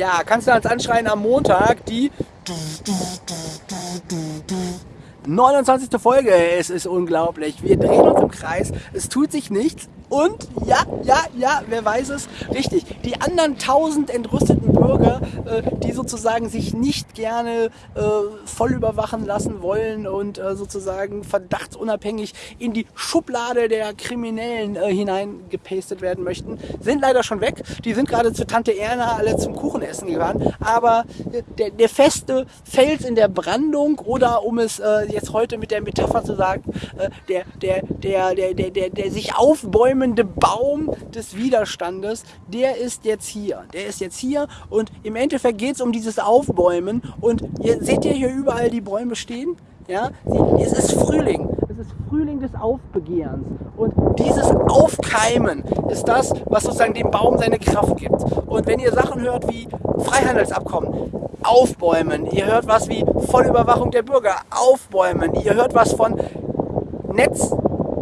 Ja, kannst du als anschreien am Montag die 29. Folge. Es ist unglaublich. Wir drehen uns im Kreis. Es tut sich nichts. Und ja, ja, ja, wer weiß es? Richtig. Die anderen tausend entrüsteten Bürger, äh, die sozusagen sich nicht gerne äh, voll überwachen lassen wollen und äh, sozusagen verdachtsunabhängig in die Schublade der Kriminellen äh, hineingepastet werden möchten, sind leider schon weg. Die sind gerade zu Tante Erna alle zum Kuchenessen gefahren. Aber äh, der, der feste Fels in der Brandung oder um es äh, jetzt heute mit der Metapher zu sagen, äh, der, der, der, der, der, der, der sich aufbäumende Baum des Widerstandes, der ist jetzt hier. Der ist jetzt hier und im Endeffekt geht es um dieses Aufbäumen und ihr seht ihr hier überall die Bäume stehen? Ja, es ist Frühling. Es ist Frühling des Aufbegehrens. Und dieses Aufkeimen ist das, was sozusagen dem Baum seine Kraft gibt. Und wenn ihr Sachen hört wie Freihandelsabkommen, aufbäumen. Ihr hört was wie Vollüberwachung der Bürger, aufbäumen. Ihr hört was von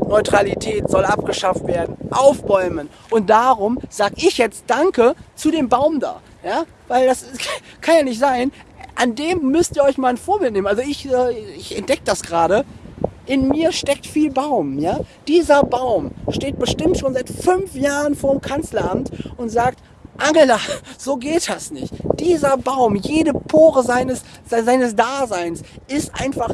Netzneutralität soll abgeschafft werden, aufbäumen. Und darum sage ich jetzt Danke zu dem Baum da. Ja? Weil das kann ja nicht sein. An dem müsst ihr euch mal ein Vorbild nehmen. Also ich, äh, ich entdecke das gerade. In mir steckt viel Baum. Ja? Dieser Baum steht bestimmt schon seit fünf Jahren vor dem Kanzleramt und sagt, Angela, so geht das nicht. Dieser Baum, jede Pore seines, seines Daseins ist einfach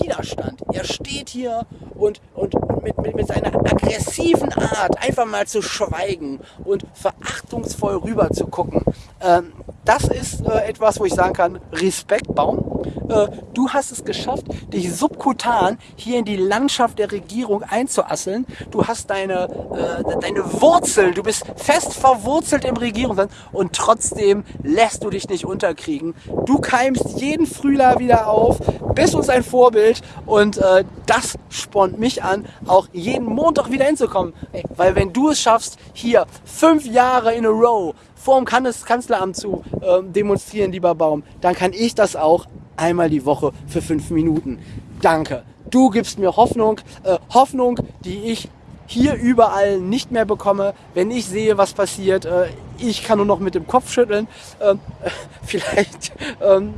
Widerstand. Er steht hier und, und mit, mit, mit seiner aggressiven Art einfach mal zu schweigen und verachtungsvoll rüber zu gucken. Ähm, das ist äh, etwas, wo ich sagen kann, Respekt, Baum. Äh, du hast es geschafft, dich subkutan hier in die Landschaft der Regierung einzuasseln. Du hast deine, äh, deine Wurzeln, du bist fest verwurzelt im Regierungsland und trotzdem lässt du dich nicht unterkriegen. Du keimst jeden Frühjahr wieder auf, bist uns ein Vorbild und äh, das spornt mich an, auch jeden Montag wieder hinzukommen. Weil wenn du es schaffst, hier fünf Jahre in a row vor dem Kanzleramt zu äh, demonstrieren, lieber Baum, dann kann ich das auch einmal die Woche für fünf Minuten. Danke. Du gibst mir Hoffnung, äh, Hoffnung, die ich hier überall nicht mehr bekomme, wenn ich sehe, was passiert. Äh, ich kann nur noch mit dem Kopf schütteln. Ähm, vielleicht, ähm,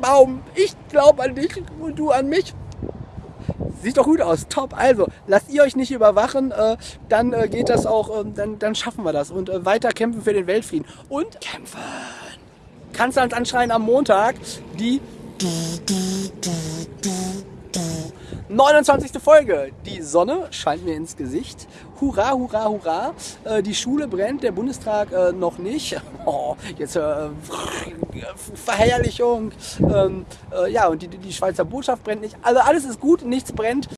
Baum, ich glaube an dich und du an mich. Sieht doch gut aus, top. Also, lasst ihr euch nicht überwachen, äh, dann äh, geht das auch, äh, dann, dann schaffen wir das. Und äh, weiter kämpfen für den Weltfrieden. Und kämpfen! Kanzleramt anschreien am Montag die 29. Folge. Die Sonne scheint mir ins Gesicht. Hurra, hurra, hurra. Äh, die Schule brennt, der Bundestag äh, noch nicht. Oh, jetzt äh, Verherrlichung. Ähm, äh, ja, und die, die Schweizer Botschaft brennt nicht. Also alles ist gut, nichts brennt.